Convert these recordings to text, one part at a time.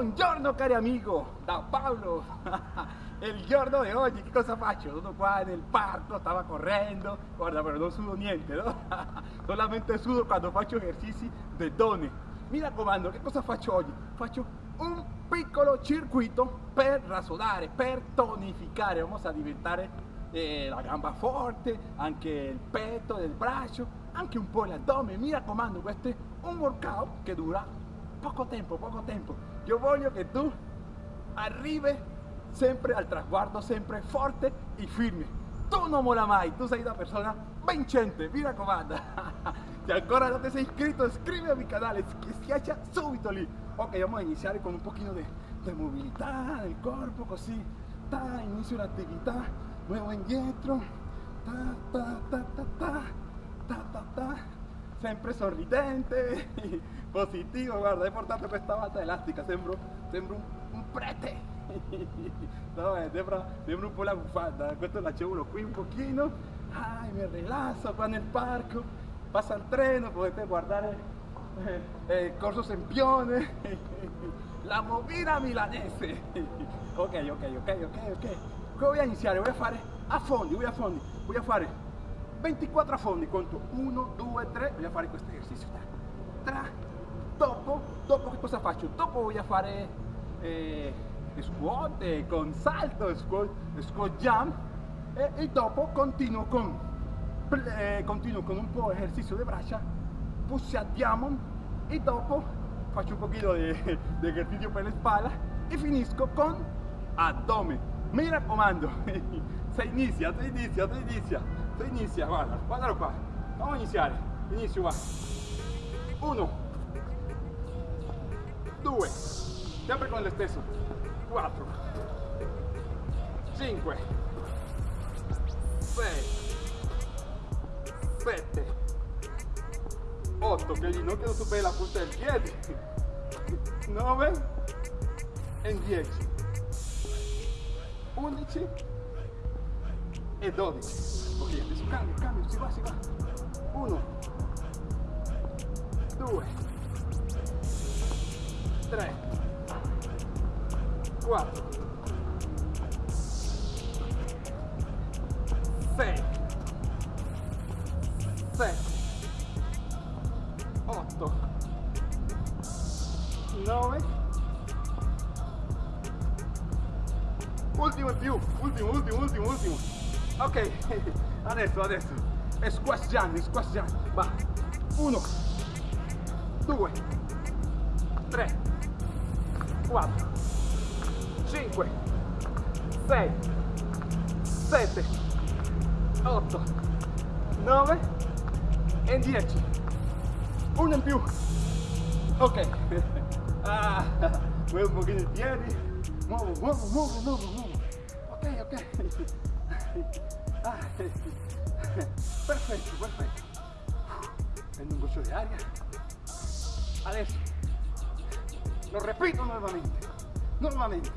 Buongiorno cari amigo, da Paolo. Il giorno di oggi che cosa faccio? Sono qua nel parco, stava correndo, guarda però non sudo niente, no? Solamente sudo quando faccio esercizi di donne. Mi raccomando, che cosa faccio oggi? Faccio un piccolo circuito per rasodare, per tonificare, vamos a diventare eh, la gamba forte, anche il petto, il braccio, anche un po' l'addome. Mi raccomando, questo è un workout che dura poco tempo, poco tempo. Io voglio che tu arrivi sempre al traguardo, sempre forte e firme. Tu non mola mai, tu sei una persona vincente, mi raccomando. Se ancora non ti sei iscritto, iscriviti al canale, schiaccia subito lì. Ok, vamos a iniziare con un pochino di, di mobilità del corpo, così. Ta, inizio l'attività, muovo indietro. Ta, ta, ta, ta, ta, ta, ta, ta. Sempre sorridente, positivo, guarda, hai portato questa bata elastica, sembro, sembro un, prete. No, eh, sembra, un po' la bufanda, questo l'acevo qui un pochino, ai, mi rilasso qua nel parco, passa il treno, potete guardare eh, eh, corso Sempione, la movida milanese. Ok, ok, ok, ok, ok. Voy a iniziare? Voy a fare a fondi, voy a fondi, voy a fare 24 a fondi, conto 1, 2, 3, voy a fare questo esercizio. Tra, dopo, dopo che cosa faccio? Dopo a fare... Eh, squat eh, con salto, squat, squat jump e, e dopo continuo con, eh, continuo con un po' esercizio di braccia, push a diamond e dopo faccio un pochino di, di esercizio per la spalla e finisco con addome. Mi raccomando, se inizia, se inizia, se inizia, se inizia, guarda, guardalo qua, vamos a iniziare, inizio qua, uno, due, sempre con lo stesso, 4 5 6 7 8 che il ginocchio supera la punta del piede 9 e 10 11 e 12 ok adesso cambio cambio si va si va. 1 2 3 4 6 7 8 9 ultimo in più ultimo ultimo ultimo ultimo ok adesso adesso. È squash jump squash jump va. 1 2 3 4 5 6 7 8 9 e 10 uno in più. Ok. Ah, muovo un pochino i piedi muovo muovo muovo muovo muovo. Ok ok ah, perfetto prendo un goccio di aria adesso lo repito nuovamente nuovamente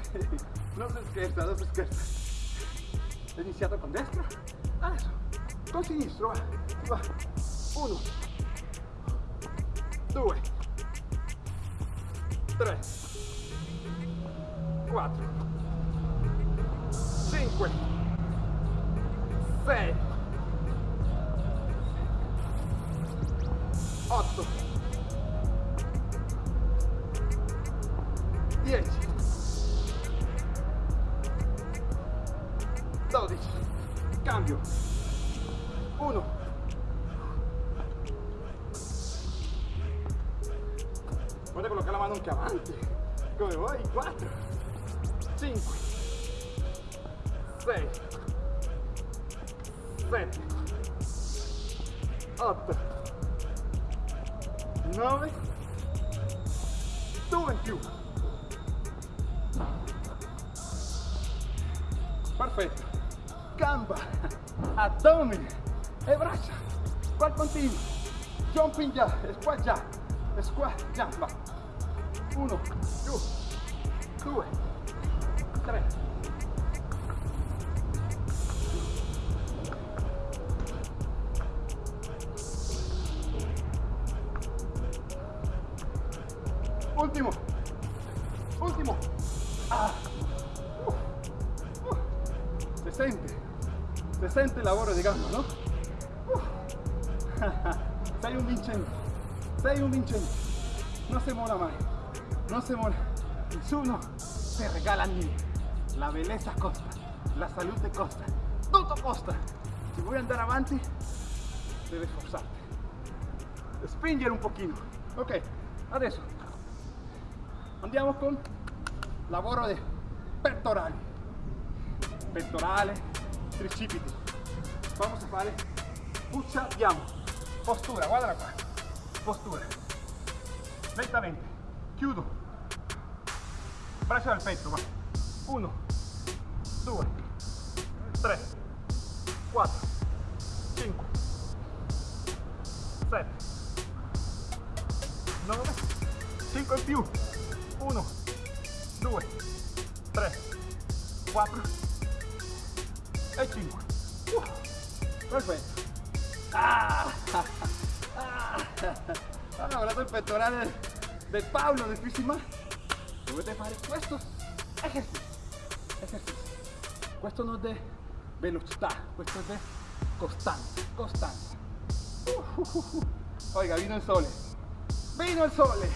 non si scherza non si scherza ho iniziato con destra adesso con sinistro va, va. uno. Due tre quattro cinque sei otto. Dieci 12 cambio 1 voglio collocare la mano anche avanti come vuoi 4 5 6 7 8 9 2 in più. Perfetto. Gamba. Addome e braccia. Qual continuo jumping già squat già. Squat già 1 2 2 3 sente il lavoro di gamba, no? Sei un vincente, sei un. No se mola mai, no se mola. Nessuno te regala niente. La bellezza costa, la salute costa, tutto costa. Se vuoi andare avanti, devi sforzarti. Spingere un pochino. Ok, adesso andiamo con lavoro di pettorali. Pettorale, tricipiti. Vamos a fare abbiamo. Postura, guardala qua. Postura. Lentamente. Chiudo. Braccia al petto, va. Uno, due, tre, quattro, cinque, sette, nove, cinque in più. Uno, due, tre, quattro e cinque. Uh, perfetto. Ah, ah, hanno guardato il pettorale del Paolo del Fissima? Dovete fare questo esercizio. Esercizio. Questo non è velocità, questo è costanza, costanza. Uh, uh, uh, uh. Oiga, vino il sole. Vino il sole.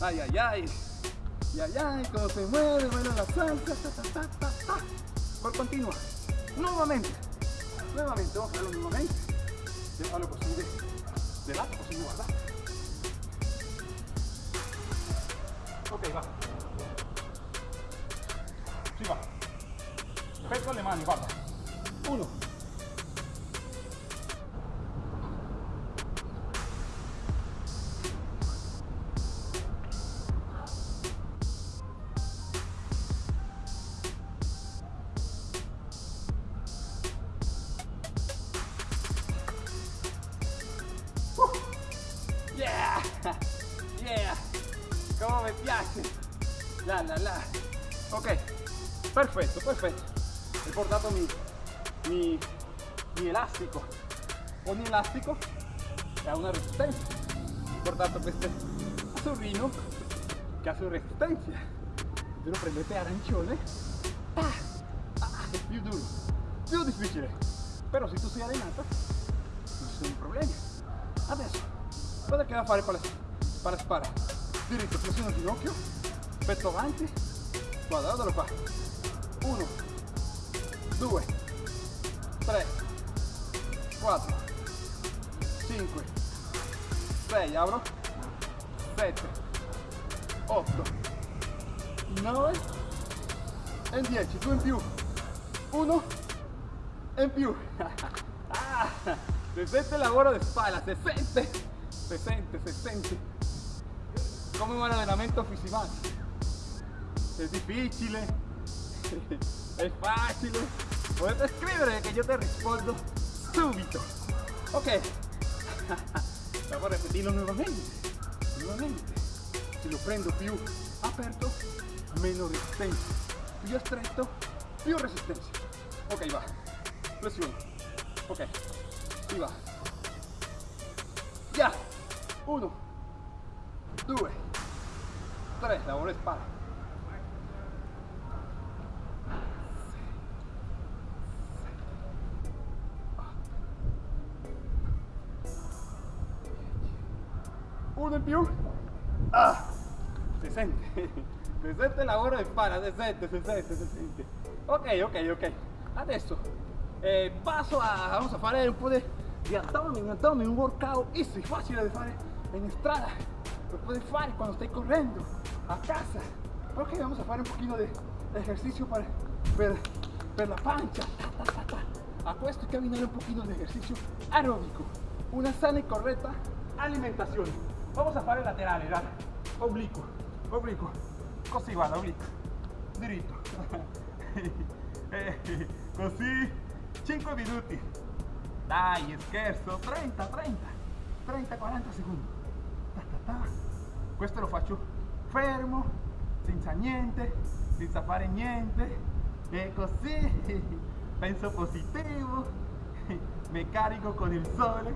Ay, ay, ay. Ay, ay, cómo se mueve, baila la salsa. Por continua. Nuevamente. Nuevamente, vamos a hacerlo nuevamente. Lleva lo posible de lado, posible guardar. Ok, va. Sí, va. Petto le mani, guarda. Uno. Mi piace! La la la! Ok, perfetto, perfetto. He portato mi, mi, mi elastico. Ogni elastico ha una resistenza. Ho portato questo azzurrino che ha sua resistenza. Lo prendete arancione, ah, ah, duro, più difficile. Però se tu sei allenata, non ci sono problemi. Adesso, cosa che va a fare la spara? Diritto, flessione al ginocchio, petto avanti, guarda, guardalo qua. Uno, due, tre, quattro, cinque, sei, apro, sette, otto, nove e dieci, due in più, uno e in più. Ah, se sente il lavoro di spalla, se sente, se sente, se sente. Come un allenamento fisico. È difficile, è facile. Potete scrivere che io ti rispondo subito. Ok. Vamos a repetirlo nuevamente. Nuevamente. Se lo prendo più aperto, meno resistencia. Più stretto, più resistencia. Ok, va. Flessione. Ok. Si va. Ya. Uno. Due. Tre. Lavoro spalla. Uno in più. Ah. Si sente. Si sente il lavoro di spalla, si sente, si sente, si sente. Ok, ok, ok. Adesso eh, passo a, vamos a fare un po' di, di abdomen, un workout easy, facile da fare in strada. Lo puoi fare quando stai correndo, a casa. Ok, vamos a fare un pochino di ejercicio per, per la pancia. Ta, ta, ta, ta. A questo hay que abbinare un pochino di ejercicio aeróbico. Una sana y correcta alimentazione. Vamos a fare laterale, guarda. Oblicuo, oblicuo. Così, guarda, oblicuo. Diritto. Così 5 minuti. Dai, scherzo, 30, 30, 30, 40 secondi. Ta, ta, ta. Questo lo faccio fermo, senza niente, senza fare niente. E così penso positivo, mi carico con il sole.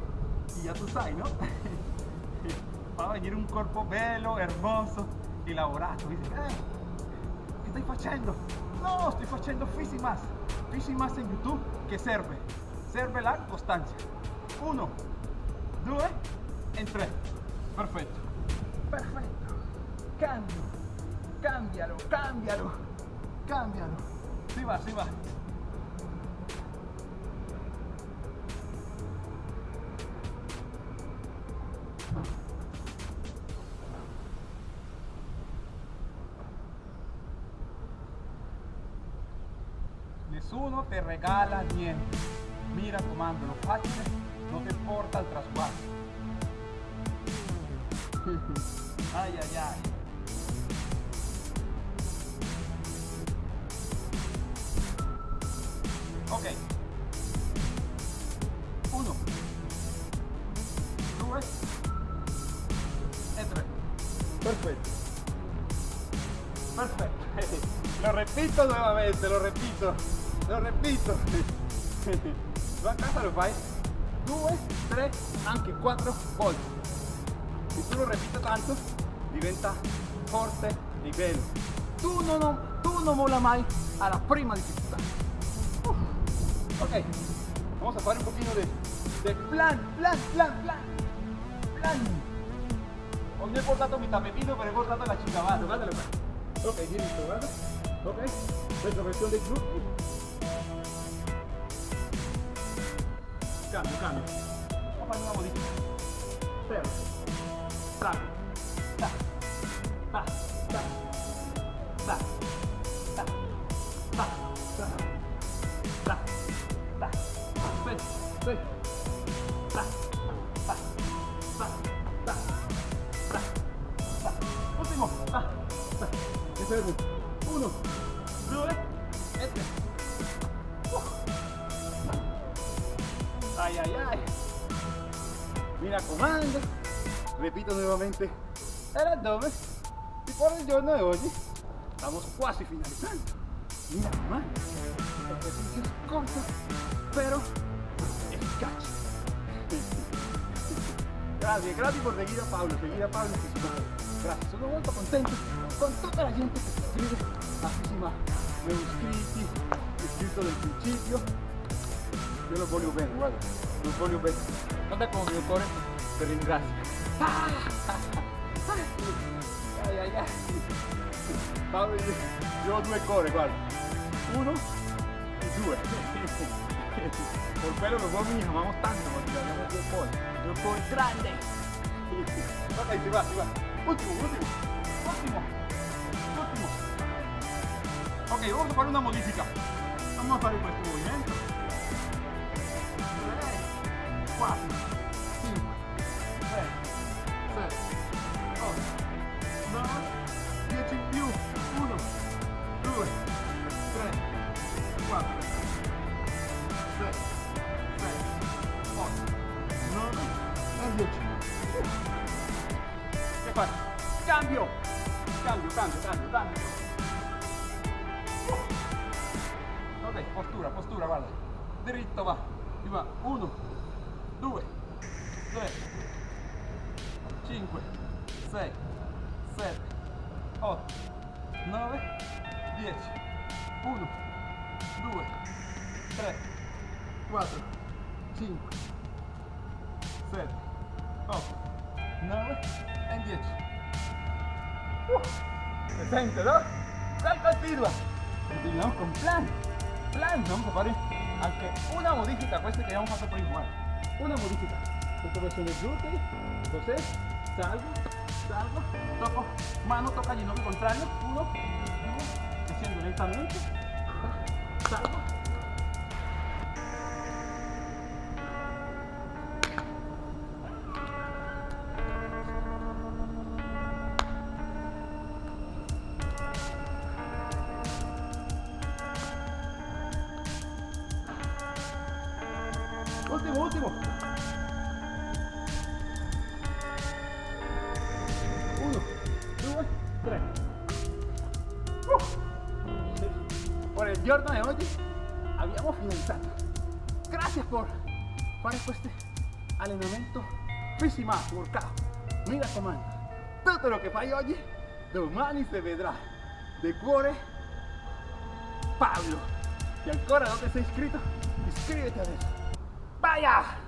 E ya tu sai, no? va a venir un corpo bello, hermoso y lavorato. Dice, eh, che stai facendo? No, sto facendo Fisimas. Fisimas in YouTube che serve? Serve la costanza. Uno, due e tre. Perfetto perfecto. Cambio, cámbialo, cámbialo, cámbialo. Sí va, sí va. Uno te regala niente. Mira comando, lo fácil no te importa el traspaso. ay, ay, ay. Ok. Uno. Due. E tre. Perfetto. Perfetto. Lo repito nuevamente, lo repito. Lo repito. Tu a casa lo fai 2, 3, anche 4 volte. Se tu lo repito tanto, diventa forte y bello. Tú no, no, tú no mola mai a la prima dificultad. Uf. Ok, vamos a fare un de, de plan, plan, plan, plan, plan. Hoy no he portato mi tapetino, pero he portato la chica base, guardalo qua. Ok, listo, guarda. Ok, questa versione del gruppo. Cambio, cambio. Vamos a fare una modifica. Fermo. Salgo. Ta. Mi fermo. Uno. Due. E tre. Ay, ay, ay. Mira comando. Repito nuevamente el abdomen. Y por el giorno de hoy estamos quasi finalizando. Mira comando. Ejercicios cortos, pero Gracias, gracias por seguir a Pablo, seguir a Pablo Gracias, sono molto contento con toda la gente que se iscrive a he iscritti, iscritto del principio. Io lo voglio bene, guarda, lo voglio bene. Guarda come mio cuore ti ringrazio. Ah! Ai, ai, ai. Paolo, io, ho due cuori, guarda. Uno e due por pelo los dos nos amamos tanto porque hablamos grande. Ahí se va, va. Último, último. Último. Último. Ok, vamos a para una modifica. Vamos a hacer nuestro movimiento. Cuatro. fare? Cambio! Cambio, cambio, cambio, cambio! Oh. Vabbè, postura, postura, guarda. Dritto va. Ti va. Uno, due, tre, cinque, sei, sette, otto, nove, dieci. Uno, due, tre, quattro, cinque, sette, otto, nove, en 10. Uh, 62. Salta al pirba. Continuamos con plan. Plan, no, compadre. Aunque una modífica cueste que vamos a hacer por igual. Una modífica. Esto va a ser el. Entonces, salgo, salgo, toco, mano toca y no contrario. Uno, uno, haciendo lentamente. Salgo. Giorno de hoy abbiamo finalizzato. Gracias por fare questo allenamento Fisimas workout. mira comando, tutto lo che fai oggi, domani si vedrà. De cuore, Pablo. Si ancora non ti sei iscritto, iscriviti adesso. Vaya!